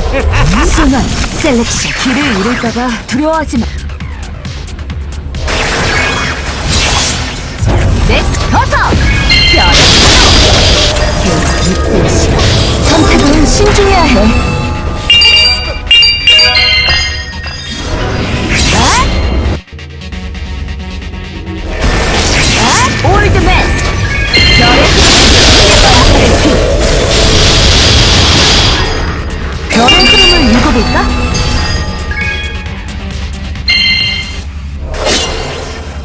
순환, 셀렉션. 길을 잃을까봐 두려워하지 마. 넥스 커서! 뼈를. 선택은 신중해야 해. 읽어볼까?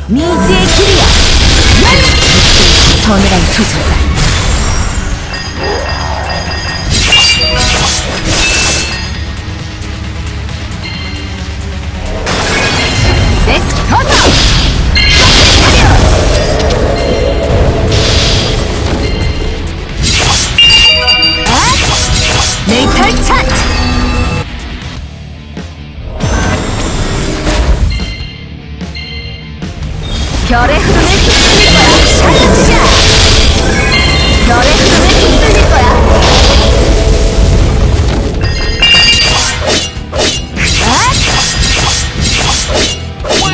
미지의 길이야! 서늘한 조절다. 별의 흐름을 휩쓸릴 거야! 샬롯샷! 별의 흐름을 휩쓸릴 거야! 아!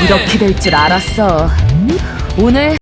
이렇게 될 줄 알았어. 오늘